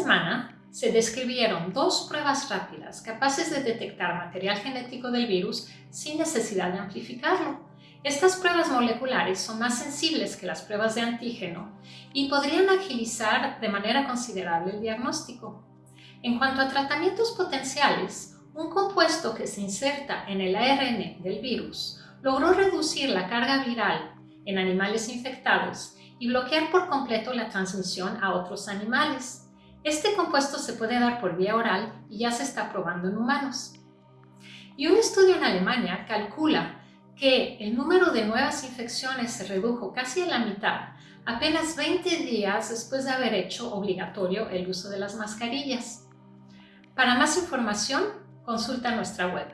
semana se describieron dos pruebas rápidas capaces de detectar material genético del virus sin necesidad de amplificarlo. Estas pruebas moleculares son más sensibles que las pruebas de antígeno y podrían agilizar de manera considerable el diagnóstico. En cuanto a tratamientos potenciales, un compuesto que se inserta en el ARN del virus logró reducir la carga viral en animales infectados y bloquear por completo la transmisión a otros animales. Este compuesto se puede dar por vía oral y ya se está probando en humanos. Y un estudio en Alemania calcula que el número de nuevas infecciones se redujo casi a la mitad apenas 20 días después de haber hecho obligatorio el uso de las mascarillas. Para más información, consulta nuestra web.